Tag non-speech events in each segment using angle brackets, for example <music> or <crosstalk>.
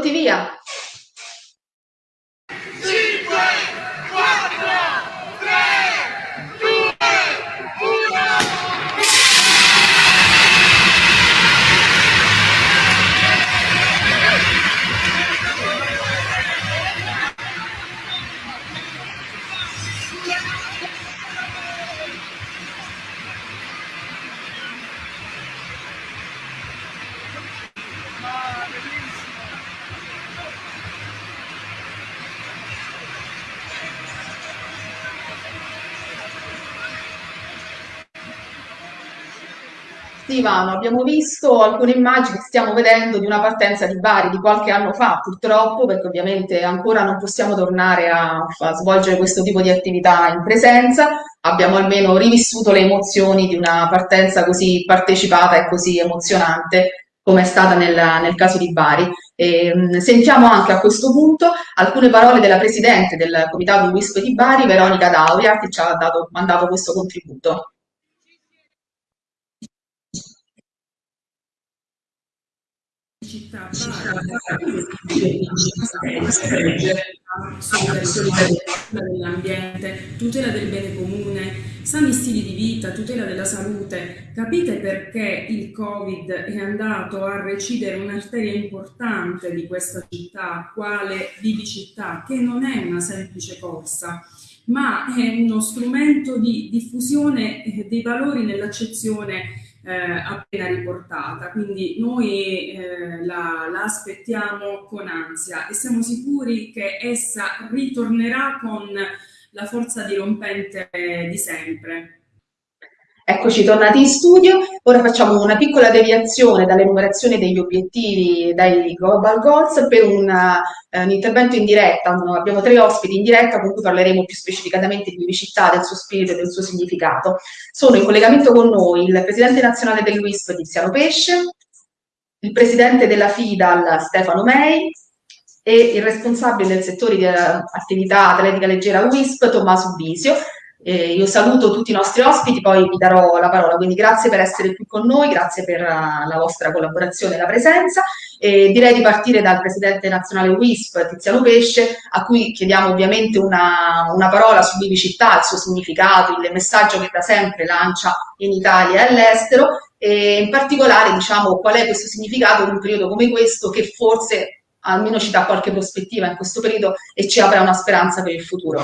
Pronti via? Sì, Ivano, abbiamo visto alcune immagini stiamo vedendo di una partenza di Bari di qualche anno fa, purtroppo, perché ovviamente ancora non possiamo tornare a, a svolgere questo tipo di attività in presenza. Abbiamo almeno rivissuto le emozioni di una partenza così partecipata e così emozionante come è stata nel, nel caso di Bari. E, mh, sentiamo anche a questo punto alcune parole della Presidente del Comitato WISP di Bari, Veronica Dauria, che ci ha dato, mandato questo contributo. Città dell'ambiente, tutela del bene comune, sani stili di vita, tutela della salute. Capite perché il Covid è andato a recidere un'arteria importante di questa città, quale Vivi Città, che non è una semplice corsa, ma è uno strumento di diffusione eh, dei valori nell'accezione eh, appena riportata, quindi noi eh, la, la, aspettiamo con ansia e siamo sicuri che essa ritornerà con la forza dirompente di sempre. Eccoci tornati in studio, ora facciamo una piccola deviazione dall'enumerazione degli obiettivi dai Global Goals per una, eh, un intervento in diretta, abbiamo tre ospiti in diretta con cui parleremo più specificatamente di Vivicità, del suo spirito e del suo significato. Sono in collegamento con noi il Presidente nazionale dell'UISP Tiziano Pesce, il Presidente della FIDAL Stefano Mei e il responsabile del settore di attività atletica leggera WISP Tommaso Bisio eh, io saluto tutti i nostri ospiti, poi vi darò la parola, quindi grazie per essere qui con noi, grazie per uh, la vostra collaborazione e la presenza. E direi di partire dal Presidente nazionale WISP, Tiziano Pesce, a cui chiediamo ovviamente una, una parola su Vivicità, il suo significato, il messaggio che da sempre lancia in Italia e all'estero, e in particolare diciamo qual è questo significato in un periodo come questo che forse almeno ci dà qualche prospettiva in questo periodo e ci apre una speranza per il futuro.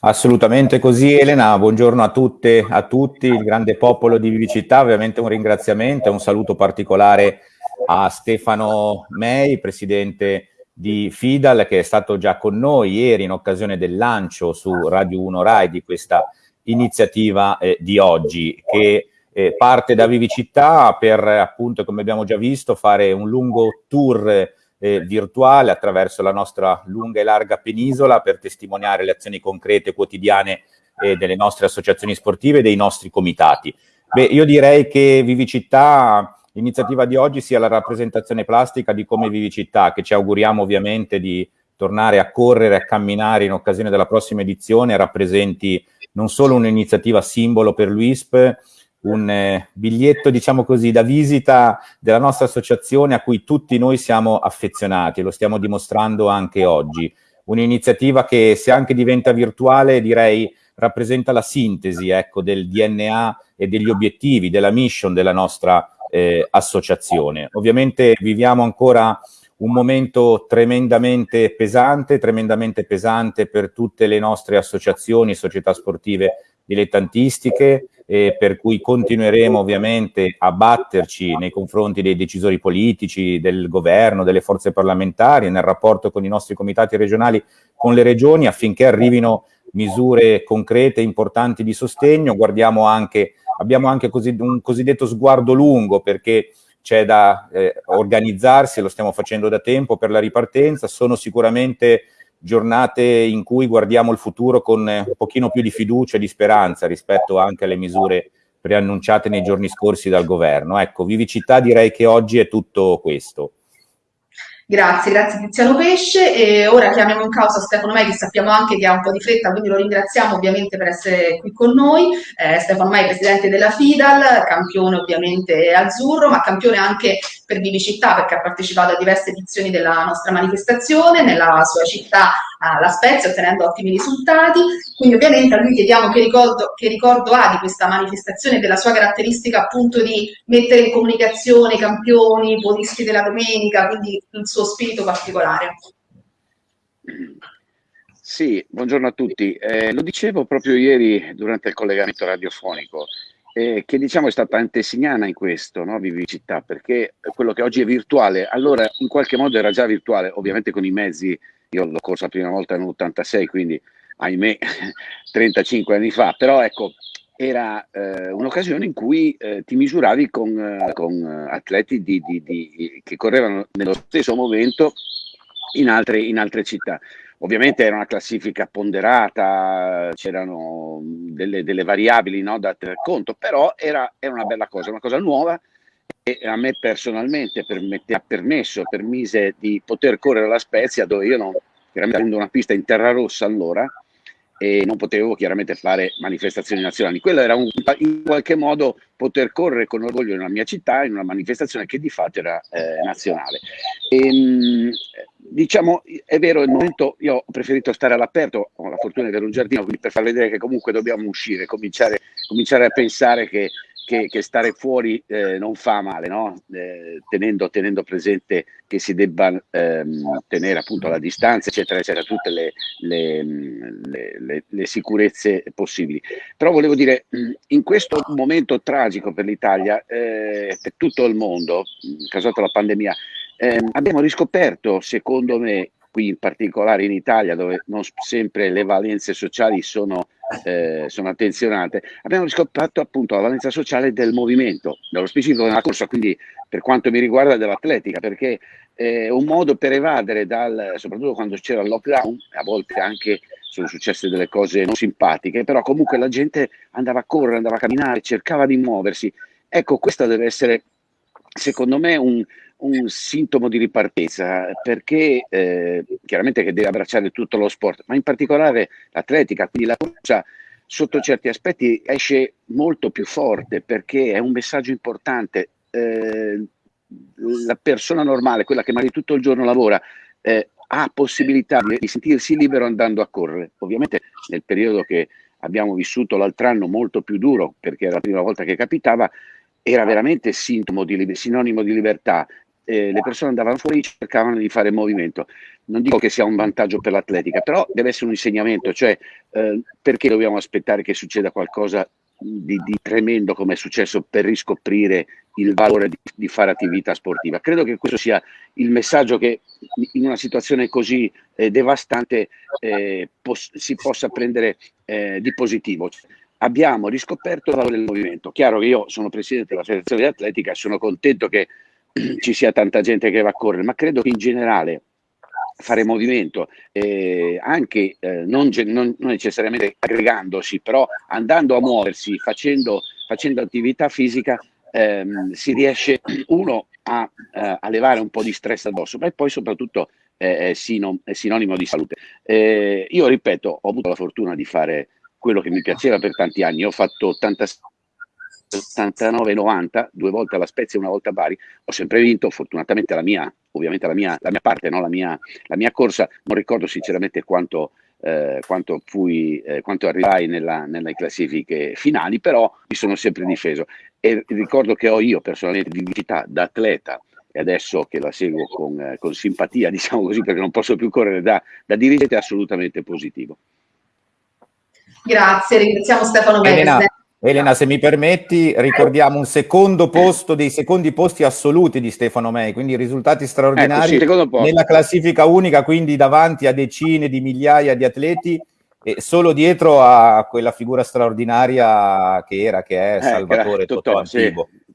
Assolutamente così Elena, buongiorno a tutte, a tutti, il grande popolo di Vivicità, ovviamente un ringraziamento e un saluto particolare a Stefano Mei, presidente di Fidal, che è stato già con noi ieri in occasione del lancio su Radio 1 Rai di questa iniziativa eh, di oggi, che eh, parte da Vivicità per appunto, come abbiamo già visto, fare un lungo tour eh, virtuale attraverso la nostra lunga e larga penisola per testimoniare le azioni concrete quotidiane eh, delle nostre associazioni sportive e dei nostri comitati. Beh, io direi che Vivicità, l'iniziativa di oggi, sia la rappresentazione plastica di come Vivicità, che ci auguriamo ovviamente di tornare a correre, a camminare in occasione della prossima edizione, rappresenti non solo un'iniziativa simbolo per l'UISP, un eh, biglietto, diciamo così, da visita della nostra associazione a cui tutti noi siamo affezionati, lo stiamo dimostrando anche oggi. Un'iniziativa che se anche diventa virtuale, direi, rappresenta la sintesi ecco, del DNA e degli obiettivi, della mission della nostra eh, associazione. Ovviamente viviamo ancora un momento tremendamente pesante, tremendamente pesante per tutte le nostre associazioni, società sportive dilettantistiche, eh, per cui continueremo ovviamente a batterci nei confronti dei decisori politici, del governo, delle forze parlamentari, nel rapporto con i nostri comitati regionali, con le regioni, affinché arrivino misure concrete, importanti di sostegno. Guardiamo anche, abbiamo anche così, un cosiddetto sguardo lungo, perché c'è da eh, organizzarsi, lo stiamo facendo da tempo per la ripartenza, sono sicuramente giornate in cui guardiamo il futuro con un pochino più di fiducia e di speranza rispetto anche alle misure preannunciate nei giorni scorsi dal governo. Ecco, Vivicità direi che oggi è tutto questo. Grazie, grazie Tiziano Pesce e ora chiamiamo in causa Stefano Mai che sappiamo anche che ha un po' di fretta, quindi lo ringraziamo ovviamente per essere qui con noi. Eh, Stefano Mai, presidente della FIDAL, campione ovviamente azzurro, ma campione anche per Vivicità perché ha partecipato a diverse edizioni della nostra manifestazione nella sua città, la Spezia, ottenendo ottimi risultati. Quindi ovviamente a lui chiediamo che ricordo, che ricordo ha di questa manifestazione, della sua caratteristica appunto di mettere in comunicazione i campioni, i podisti della domenica, quindi il suo spirito particolare. Sì, buongiorno a tutti. Eh, lo dicevo proprio ieri durante il collegamento radiofonico, eh, che diciamo è stata antesignana in questo, no? Vivicità, perché quello che oggi è virtuale, allora in qualche modo era già virtuale, ovviamente con i mezzi, io l'ho corso la prima volta nell'86, quindi ahimè <laughs> 35 anni fa, però ecco, era eh, un'occasione in cui eh, ti misuravi con, eh, con atleti di, di, di, che correvano nello stesso momento in altre, in altre città. Ovviamente era una classifica ponderata, c'erano delle, delle, variabili no, da tener conto, però era, era, una bella cosa, una cosa nuova e a me personalmente permette, ha permesso, permise di poter correre alla Spezia dove io non, chiaramente avendo una pista in terra rossa allora, e non potevo chiaramente fare manifestazioni nazionali. Quello era un, in qualche modo poter correre con orgoglio nella mia città in una manifestazione che di fatto era eh, nazionale. E, ehm, diciamo, è vero, il momento io ho preferito stare all'aperto, ho la fortuna di avere un giardino, quindi per far vedere che comunque dobbiamo uscire, cominciare, cominciare a pensare che che, che stare fuori eh, non fa male, no? eh, tenendo, tenendo, presente che si debba ehm, tenere appunto la distanza, eccetera, eccetera, tutte le, le, le, le, sicurezze possibili. Però volevo dire, in questo momento tragico per l'Italia, eh, per tutto il mondo, causato la pandemia, ehm, abbiamo riscoperto, secondo me, qui in particolare in Italia, dove non sempre le valenze sociali sono eh, sono attenzionate, abbiamo riscoperto appunto la valenza sociale del movimento, nello specifico della corsa, quindi per quanto mi riguarda dell'atletica, perché è un modo per evadere dal, soprattutto quando c'era il lockdown, a volte anche sono successe delle cose non simpatiche, però comunque la gente andava a correre, andava a camminare, cercava di muoversi. Ecco, questo deve essere, secondo me, un, un sintomo di ripartenza perché eh, chiaramente che deve abbracciare tutto lo sport, ma in particolare l'atletica, quindi la corsa sotto certi aspetti esce molto più forte perché è un messaggio importante. Eh, la persona normale, quella che magari tutto il giorno lavora, eh, ha possibilità di, sentirsi libero andando a correre. Ovviamente nel periodo che abbiamo vissuto l'altro anno molto più duro, perché era la prima volta che capitava, era veramente sintomo di, sinonimo di libertà eh, le persone andavano fuori e cercavano di fare movimento. Non dico che sia un vantaggio per l'atletica, però deve essere un insegnamento, cioè eh, perché dobbiamo aspettare che succeda qualcosa di, di, tremendo come è successo per riscoprire il valore di, di, fare attività sportiva. Credo che questo sia il messaggio che in una situazione così eh, devastante eh, pos- si possa prendere eh, di positivo. Abbiamo riscoperto il valore del movimento. Chiaro che io sono presidente della federazione di atletica e sono contento che <clears throat> ci sia tanta gente che va a correre, ma credo che in generale fare movimento, eh, anche eh, non, non, non, necessariamente aggregandosi, però andando a muoversi, facendo, facendo attività fisica, ehm, si riesce <clears throat> uno a, eh, a, levare un po' di stress addosso, ma poi soprattutto è, sino, è sinonimo di salute. Eh, io ripeto, ho avuto la fortuna di fare quello che mi piaceva per tanti anni, ho fatto 86 89-90, due volte alla Spezia e una volta a Bari, ho sempre vinto, fortunatamente la mia, ovviamente la mia, la mia parte, no? la, mia, la, mia, corsa, non ricordo sinceramente quanto, eh, quanto, fui, eh, quanto arrivai nella, nelle classifiche finali, però mi sono sempre difeso. E ricordo che ho io personalmente di vita da atleta e adesso che la seguo con, eh, con, simpatia, <laughs> diciamo così, perché non posso più correre da, da dirigente, è assolutamente positivo. Grazie, ringraziamo Stefano Elena, Elena, se mi permetti, ricordiamo un secondo posto dei secondi posti assoluti di Stefano Mei, quindi risultati straordinari ecco, nella classifica unica, quindi davanti a decine di migliaia di atleti e solo dietro a quella figura straordinaria che era, che è eh, Salvatore eh, Totò Antibo. Sì.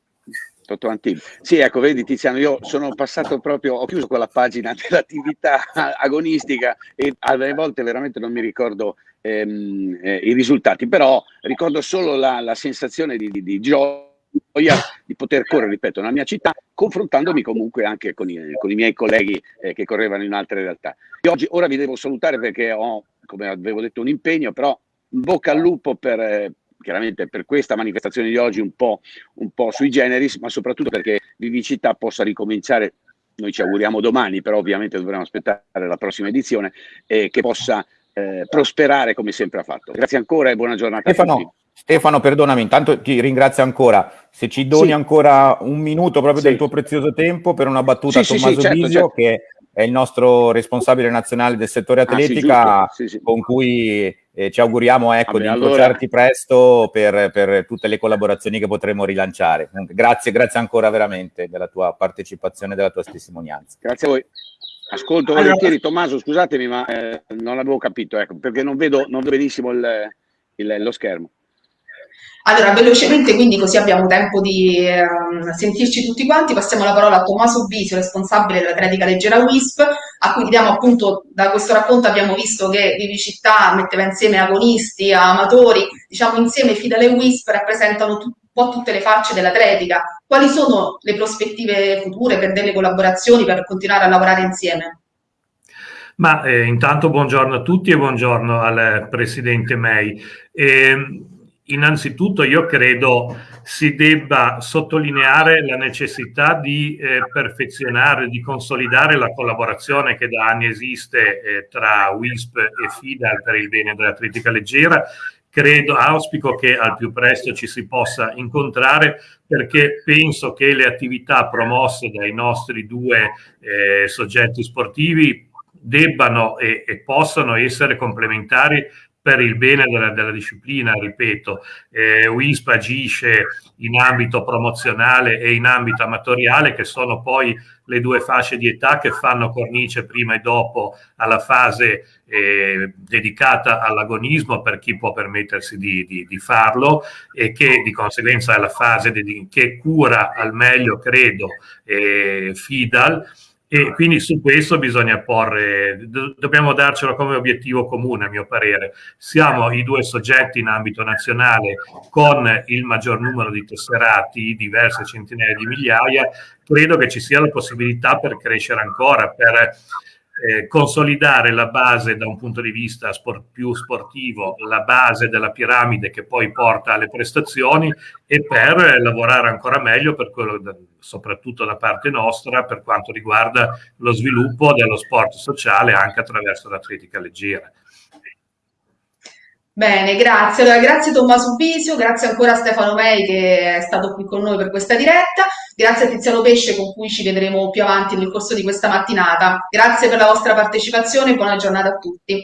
Totò Antibo. Sì, ecco, vedi Tiziano, io sono passato proprio, ho chiuso quella pagina <laughs> dell'attività agonistica e alle volte veramente non mi ricordo ehm, eh, i risultati, però ricordo solo la, la sensazione di, di, di, gioia di poter correre, ripeto, nella mia città, confrontandomi comunque anche con i, con i miei colleghi eh, che correvano in altre realtà. Io oggi, ora vi devo salutare perché ho, come avevo detto, un impegno, però bocca al lupo per, eh, chiaramente per questa manifestazione di oggi un po', un po' sui generis, ma soprattutto perché Vivicità possa ricominciare, noi ci auguriamo domani, però ovviamente dovremo aspettare la prossima edizione, e che possa eh, prosperare come sempre ha fatto. Grazie ancora e buona giornata Stefano, a tutti. Stefano, perdonami, intanto ti ringrazio ancora. Se ci doni sì. ancora un minuto proprio sì. del tuo prezioso tempo per una battuta a Tommaso certo, Bisio, certo. che è il nostro responsabile nazionale del settore atletica, ah, con cui eh, ci auguriamo ecco, Vabbè, di incrociarti allora... presto per, per, tutte le collaborazioni che potremo rilanciare. Grazie, grazie ancora veramente della tua partecipazione e della tua testimonianza. Grazie a voi. Ascolto allora... volentieri, Tommaso, scusatemi, ma eh, non avevo capito, ecco, perché non vedo, non vedo benissimo il, il, lo schermo. Allora, velocemente, quindi così abbiamo tempo di eh, sentirci tutti quanti, passiamo la parola a Tommaso Bisio, responsabile dell'Atletica Leggera WISP, a cui diamo appunto, da questo racconto abbiamo visto che Vivi Città metteva insieme agonisti, amatori, diciamo insieme Fidale WISP rappresentano un po' tutte le facce dell'atletica. Quali sono le prospettive future per delle collaborazioni, per continuare a lavorare insieme? Ma eh, intanto buongiorno a tutti e buongiorno al Presidente May. Eh, innanzitutto io credo si debba sottolineare la necessità di eh, perfezionare, di consolidare la collaborazione che da anni esiste eh, tra WISP e FIDAL per il bene dell'atletica leggera. Credo, auspico che al più presto ci si possa incontrare perché penso che le attività promosse dai nostri due eh, soggetti sportivi debbano e, e possano essere complementari per il bene della, della disciplina, ripeto, eh, WISP agisce in ambito promozionale e in ambito amatoriale, che sono poi le due fasce di età che fanno cornice prima e dopo alla fase eh, dedicata all'agonismo per chi può permettersi di, di, di, farlo e che di conseguenza è la fase che cura al meglio, credo, eh, FIDAL e quindi su questo bisogna porre, do, dobbiamo darcelo come obiettivo comune, a mio parere. Siamo i due soggetti in ambito nazionale con il maggior numero di tesserati, diverse centinaia di migliaia. Credo che ci sia la possibilità per crescere ancora, per eh, consolidare la base da un punto di vista sport, più sportivo, la base della piramide che poi porta alle prestazioni e per lavorare ancora meglio per quello, soprattutto da parte nostra, per quanto riguarda lo sviluppo dello sport sociale anche attraverso l'atletica leggera. Bene, grazie. Allora, grazie Tommaso Bisio, grazie ancora a Stefano Mei che è stato qui con noi per questa diretta, grazie a Tiziano Pesce con cui ci vedremo più avanti nel corso di questa mattinata. Grazie per la vostra partecipazione e buona giornata a tutti.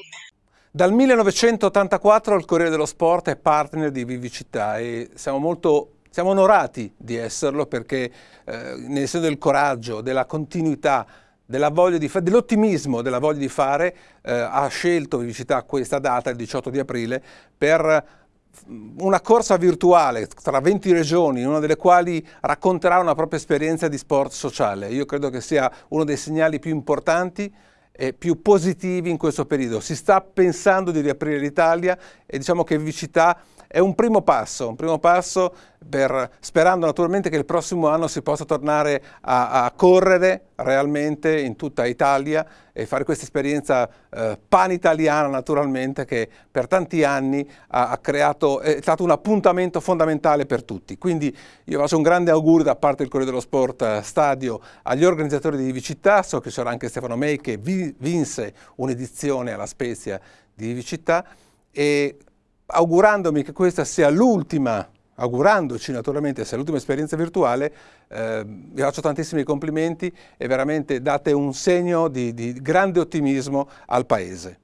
Dal 1984 il Corriere dello Sport è partner di Vivicità e siamo molto siamo onorati di esserlo perché eh, nel senso del coraggio, della continuità, dell'ottimismo, della voglia di fare, eh, ha scelto Vivicità questa data, il 18 di aprile, per mm, una corsa virtuale tra 20 regioni, una delle quali racconterà una propria esperienza di sport sociale. Io credo che sia uno dei segnali più importanti e più positivi in questo periodo. Si sta pensando di riaprire l'Italia e diciamo che Vivicità è un primo passo, un primo passo per, sperando naturalmente che il prossimo anno si possa tornare a, a correre realmente in tutta Italia e fare questa esperienza eh, pan-italiana naturalmente che per tanti anni ha, ha, creato, è stato un appuntamento fondamentale per tutti. Quindi io faccio un grande augurio da parte del Corriere dello Sport eh, Stadio agli organizzatori di Vivicità, so che c'era anche Stefano May che vi, vinse un'edizione alla Spezia di Vivicità e augurandomi che questa sia l'ultima, augurandoci naturalmente sia l'ultima esperienza virtuale, eh, vi faccio tantissimi complimenti e veramente date un segno di, di grande ottimismo al Paese.